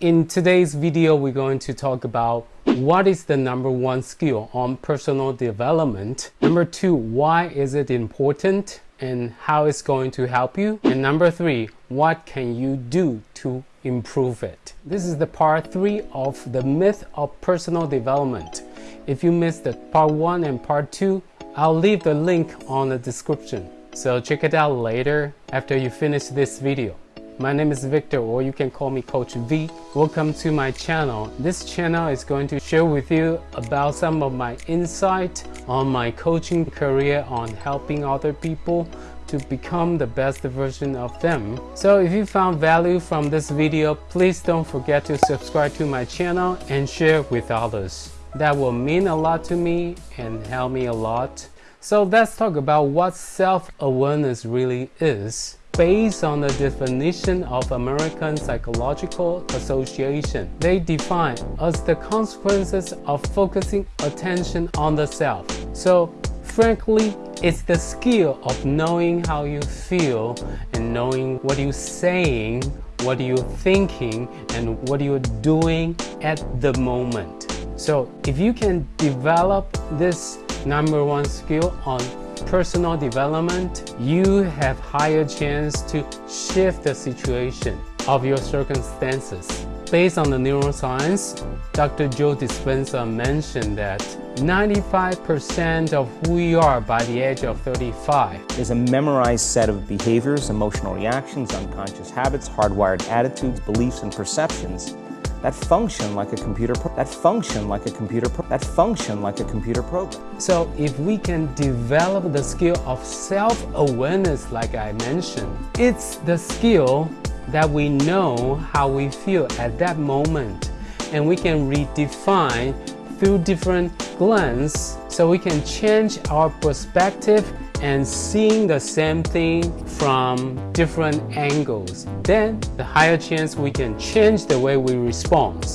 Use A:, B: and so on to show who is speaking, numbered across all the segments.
A: in today's video, we're going to talk about what is the number one skill on personal development. Number two, why is it important and how it's going to help you. And number three, what can you do to improve it? This is the part three of the myth of personal development. If you missed the part one and part two, I'll leave the link on the description. So check it out later after you finish this video. My name is Victor or you can call me Coach V. Welcome to my channel. This channel is going to share with you about some of my insight on my coaching career on helping other people to become the best version of them. So if you found value from this video, please don't forget to subscribe to my channel and share with others. That will mean a lot to me and help me a lot. So let's talk about what self-awareness really is based on the definition of American Psychological Association. They define as the consequences of focusing attention on the self. So frankly, it's the skill of knowing how you feel and knowing what you're saying, what you're thinking, and what you're doing at the moment. So if you can develop this number one skill on personal development, you have higher chance to shift the situation of your circumstances. Based on the neuroscience, Dr. Joe Dispenza mentioned that 95% of who we are by the age of 35
B: is a memorized set of behaviors, emotional reactions, unconscious habits, hardwired attitudes, beliefs, and perceptions that function like a computer that function like a computer that function like a computer program.
A: So if we can develop the skill of self-awareness like I mentioned, it's the skill that we know how we feel at that moment and we can redefine through different glances so we can change our perspective and seeing the same thing from different angles. Then the higher chance we can change the way we respond.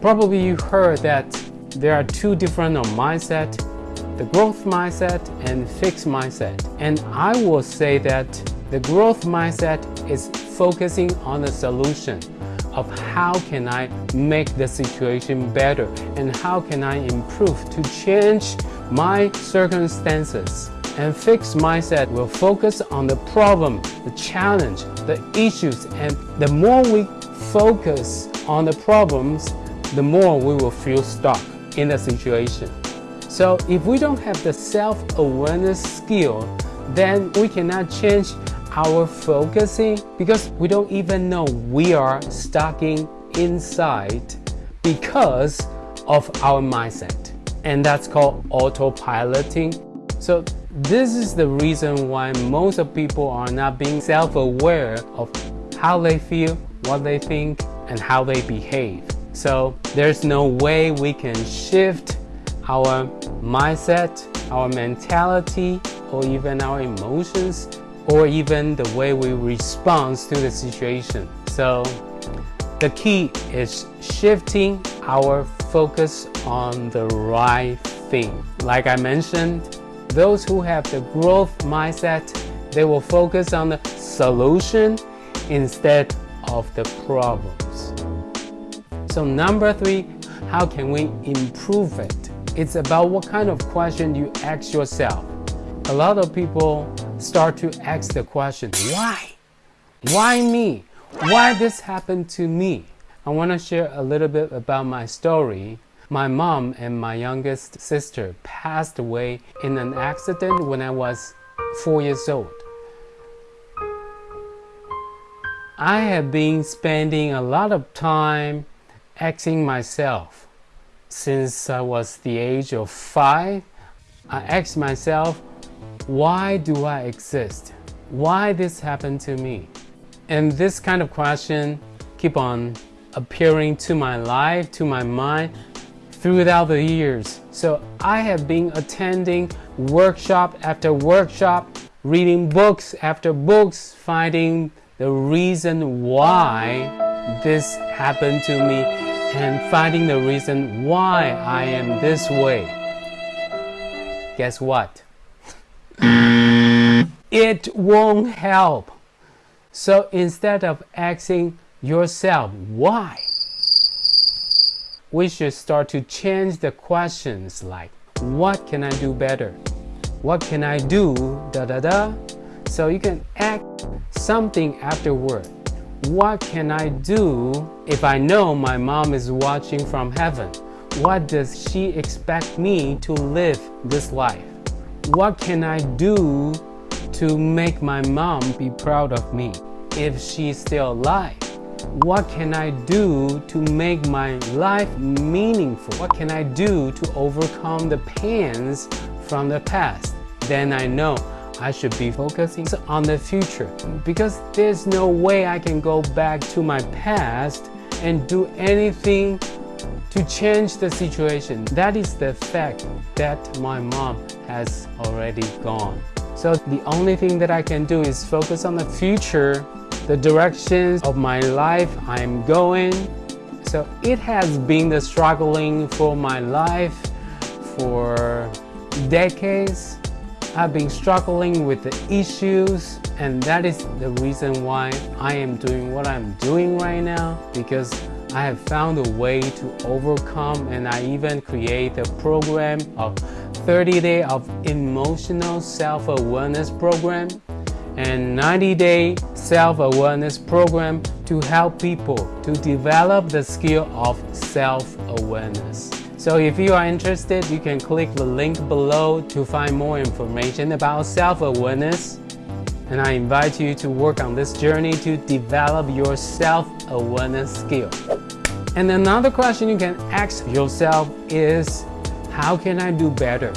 A: Probably you heard that there are two different mindset, the growth mindset and fixed mindset. And I will say that the growth mindset is focusing on the solution of how can I make the situation better and how can I improve to change my circumstances and fixed mindset will focus on the problem, the challenge, the issues, and the more we focus on the problems, the more we will feel stuck in the situation. So if we don't have the self-awareness skill, then we cannot change our focusing because we don't even know we are stuck inside because of our mindset. And that's called autopiloting. So this is the reason why most of people are not being self-aware of how they feel, what they think, and how they behave. So there's no way we can shift our mindset, our mentality, or even our emotions, or even the way we respond to the situation. So the key is shifting our focus on the right thing. Like I mentioned, those who have the growth mindset, they will focus on the solution instead of the problems. So number three, how can we improve it? It's about what kind of question you ask yourself. A lot of people start to ask the question, why? Why me? Why this happened to me? I want to share a little bit about my story my mom and my youngest sister passed away in an accident when I was four years old. I have been spending a lot of time asking myself since I was the age of five. I asked myself, why do I exist? Why this happened to me? And this kind of question keep on appearing to my life, to my mind throughout the years. So I have been attending workshop after workshop, reading books after books, finding the reason why this happened to me and finding the reason why I am this way. Guess what? it won't help. So instead of asking yourself why, we should start to change the questions like, what can I do better? What can I do? Da da da. So you can act something afterward. What can I do if I know my mom is watching from heaven? What does she expect me to live this life? What can I do to make my mom be proud of me if she's still alive? What can I do to make my life meaningful? What can I do to overcome the pains from the past? Then I know I should be focusing on the future because there's no way I can go back to my past and do anything to change the situation. That is the fact that my mom has already gone. So the only thing that I can do is focus on the future, the directions of my life I'm going. So it has been the struggling for my life for decades. I've been struggling with the issues and that is the reason why I am doing what I'm doing right now because I have found a way to overcome and I even create a program of 30 day of emotional self-awareness program and 90 day self-awareness program to help people to develop the skill of self-awareness. So if you are interested, you can click the link below to find more information about self-awareness and I invite you to work on this journey to develop your self-awareness skill. And another question you can ask yourself is, how can I do better?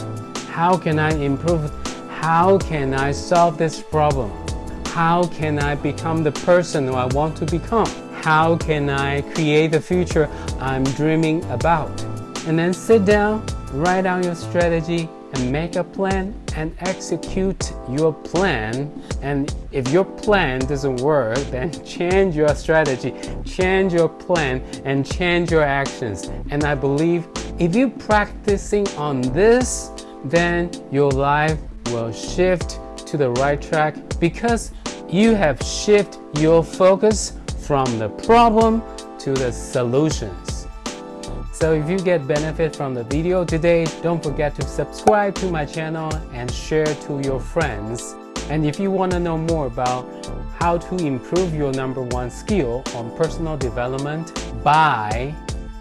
A: How can I improve? How can I solve this problem? How can I become the person who I want to become? How can I create the future I'm dreaming about? And then sit down, write down your strategy, and make a plan and execute your plan. And if your plan doesn't work, then change your strategy, change your plan, and change your actions. And I believe if you're practicing on this, then your life will shift to the right track because you have shifted your focus from the problem to the solutions. So if you get benefit from the video today, don't forget to subscribe to my channel and share to your friends. And if you want to know more about how to improve your number one skill on personal development by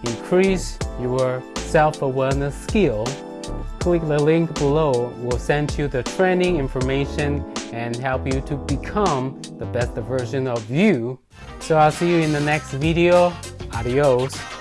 A: increase your self-awareness skill, click the link below. We'll send you the training information and help you to become the best version of you. So I'll see you in the next video. Adios.